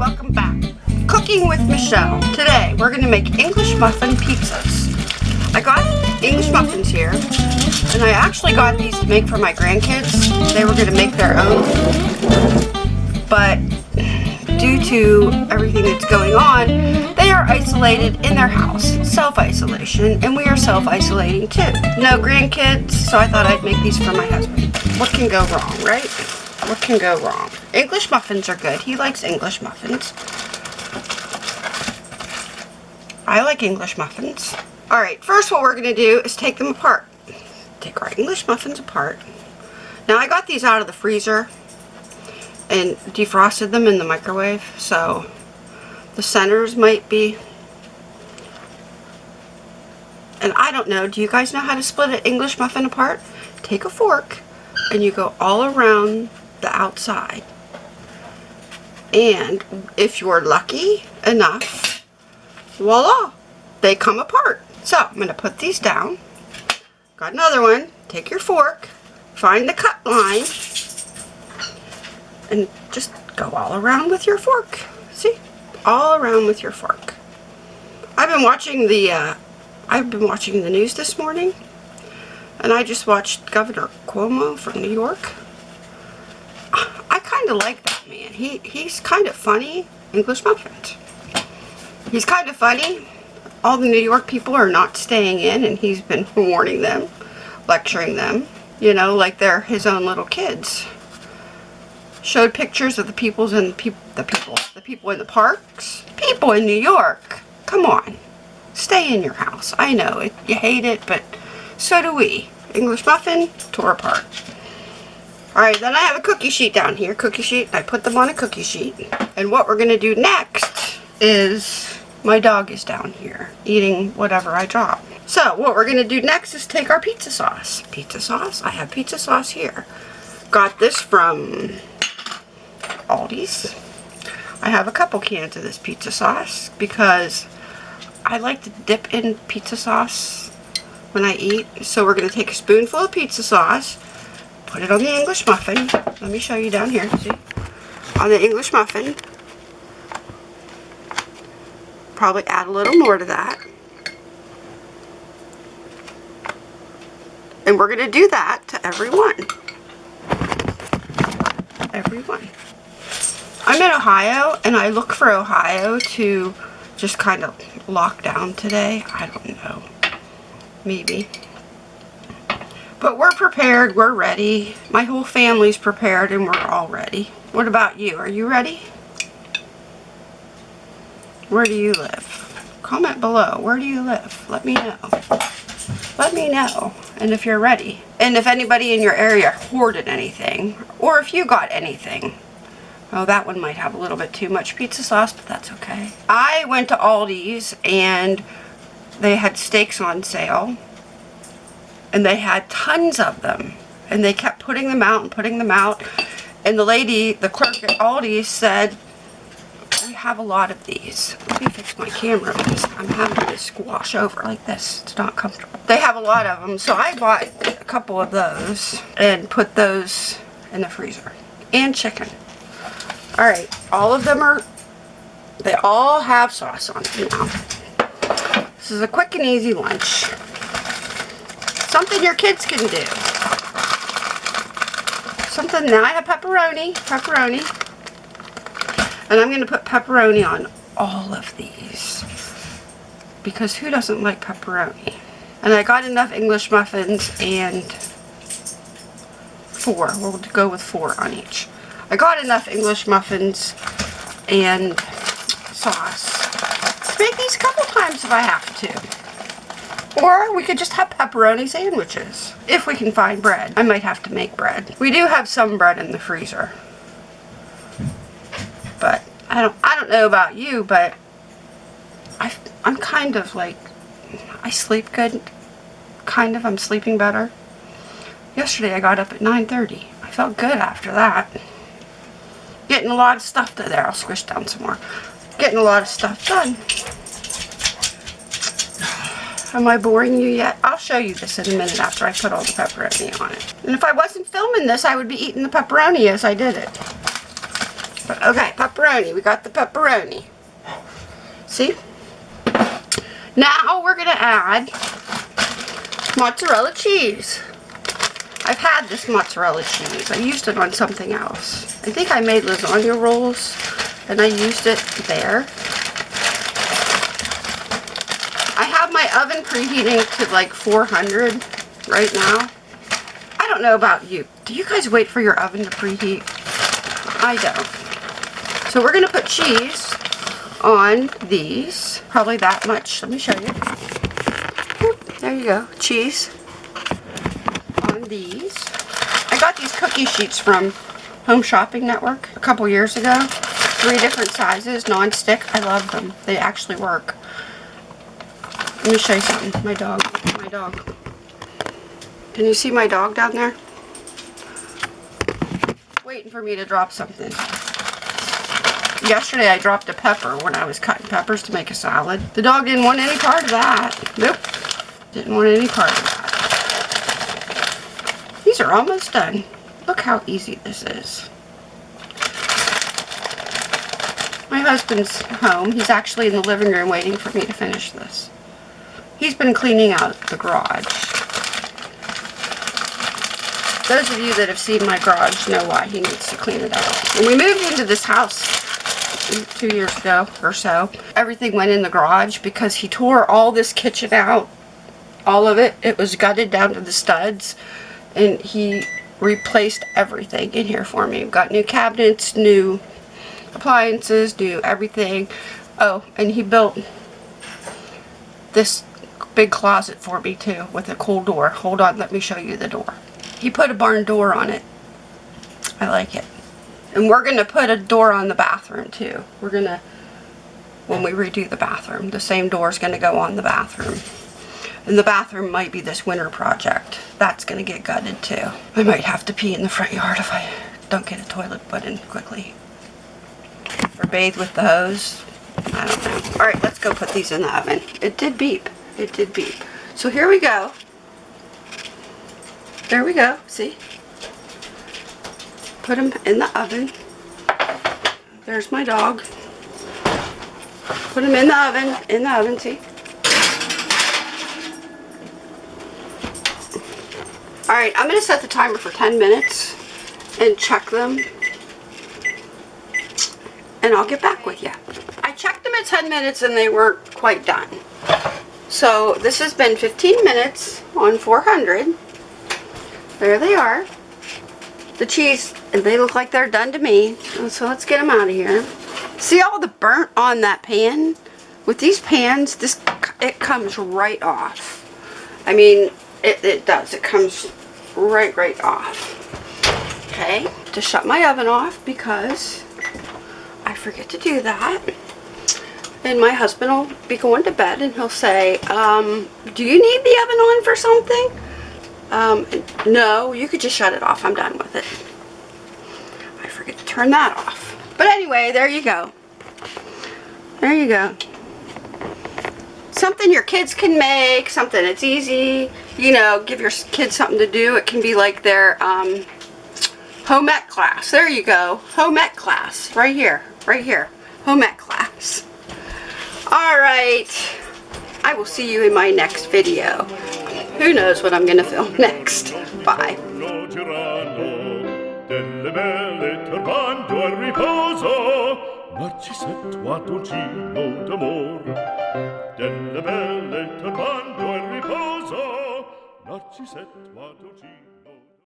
welcome back. Cooking with Michelle. Today we're going to make English muffin pizzas. I got English muffins here and I actually got these to make for my grandkids. They were going to make their own but due to everything that's going on, they are isolated in their house, self-isolation, and we are self-isolating too. No grandkids, so I thought I'd make these for my husband. What can go wrong, right? What can go wrong? English muffins are good. He likes English muffins. I like English muffins. Alright, first what we're going to do is take them apart. Take our English muffins apart. Now I got these out of the freezer and defrosted them in the microwave so the centers might be and I don't know do you guys know how to split an English muffin apart take a fork and you go all around the outside and if you're lucky enough voila they come apart so I'm going to put these down got another one take your fork find the cut line and just go all around with your fork. See? All around with your fork. I've been watching the, uh, I've been watching the news this morning, and I just watched Governor Cuomo from New York. Of like that man. He, he's kind of funny. English muffins. He's kind of funny. All the New York people are not staying in, and he's been warning them, lecturing them, you know, like they're his own little kids showed pictures of the peoples and pe the people, the people in the parks. People in New York. Come on. Stay in your house. I know it, you hate it, but so do we. English muffin, tore apart. Alright, then I have a cookie sheet down here. Cookie sheet. I put them on a cookie sheet. And what we're going to do next is my dog is down here eating whatever I drop. So what we're going to do next is take our pizza sauce. Pizza sauce? I have pizza sauce here. Got this from Aldi's. I have a couple cans of this pizza sauce because I like to dip in pizza sauce when I eat. So we're going to take a spoonful of pizza sauce, put it on the English muffin. Let me show you down here. See? On the English muffin. Probably add a little more to that. And we're going to do that to every one. Every one. I'm in Ohio and I look for Ohio to just kind of lock down today. I don't know. Maybe. But we're prepared. We're ready. My whole family's prepared and we're all ready. What about you? Are you ready? Where do you live? Comment below. Where do you live? Let me know. Let me know. And if you're ready. And if anybody in your area hoarded anything. Or if you got anything. Oh, that one might have a little bit too much pizza sauce, but that's okay. I went to Aldi's and they had steaks on sale. And they had tons of them. And they kept putting them out and putting them out. And the lady, the clerk at Aldi said, we have a lot of these. Let me fix my camera because I'm having to squash over like this. It's not comfortable. They have a lot of them. So I bought a couple of those and put those in the freezer. And chicken. Alright, all of them are, they all have sauce on them now. This is a quick and easy lunch. Something your kids can do. Something, now I have pepperoni, pepperoni. And I'm going to put pepperoni on all of these. Because who doesn't like pepperoni? And I got enough English muffins and four. We'll go with four on each. I got enough English muffins and sauce make these a couple times if I have to. Or we could just have pepperoni sandwiches. If we can find bread. I might have to make bread. We do have some bread in the freezer. But I don't I don't know about you, but I I'm kind of like I sleep good. Kind of. I'm sleeping better. Yesterday I got up at 9.30. I felt good after that. Getting a lot of stuff to there. I'll squish down some more. Getting a lot of stuff done. Am I boring you yet? I'll show you this in a minute after I put all the pepperoni on it. And if I wasn't filming this, I would be eating the pepperoni as I did it. But okay, pepperoni. We got the pepperoni. See? Now we're going to add mozzarella cheese. I've had this mozzarella cheese. I used it on something else. I think I made lasagna rolls and I used it there. I have my oven preheating to like 400 right now. I don't know about you. Do you guys wait for your oven to preheat? I don't. So we're going to put cheese on these. Probably that much. Let me show you. There you go. Cheese on these. I got these cookie sheets from Home Shopping Network a couple years ago. Three different sizes, non-stick. I love them. They actually work. Let me show you something. My dog. My dog. Can you see my dog down there? Waiting for me to drop something. Yesterday I dropped a pepper when I was cutting peppers to make a salad. The dog didn't want any part of that. Nope. Didn't want any part of that. These are almost done. Look how easy this is. My husband's home. He's actually in the living room waiting for me to finish this. He's been cleaning out the garage. Those of you that have seen my garage know why he needs to clean it out. When we moved into this house two years ago or so, everything went in the garage because he tore all this kitchen out. All of it. It was gutted down to the studs. And he replaced everything in here for me. Got new cabinets, new appliances, new everything. Oh, and he built this big closet for me too with a cool door. Hold on, let me show you the door. He put a barn door on it. I like it. And we're going to put a door on the bathroom too. We're going to, when we redo the bathroom, the same door is going to go on the bathroom. And the bathroom might be this winter project. That's going to get gutted too. I might have to pee in the front yard if I don't get a toilet put in quickly. Or bathe with the hose. I don't know. Alright, let's go put these in the oven. It did beep. It did beep. So here we go. There we go. See? Put them in the oven. There's my dog. Put them in the oven. In the oven, see? Alright, I'm going to set the timer for 10 minutes and check them. And I'll get back with you. I checked them at 10 minutes and they weren't quite done. So this has been 15 minutes on 400. There they are. The cheese, and they look like they're done to me. So let's get them out of here. See all the burnt on that pan? With these pans, this it comes right off. I mean, it, it does. It comes right, right off. Okay, to shut my oven off because I forget to do that. And my husband will be going to bed and he'll say, um, do you need the oven on for something? Um, no, you could just shut it off. I'm done with it. I forget to turn that off. But anyway, there you go. There you go. Something your kids can make, something that's easy. You know, give your kids something to do. It can be like their um, home ec class. There you go. Home ec class. Right here. Right here. Home ec class. Alright. I will see you in my next video. Who knows what I'm going to film next. Bye. Narcisetto d'amor Delle belle turbando e riposo Narcisetto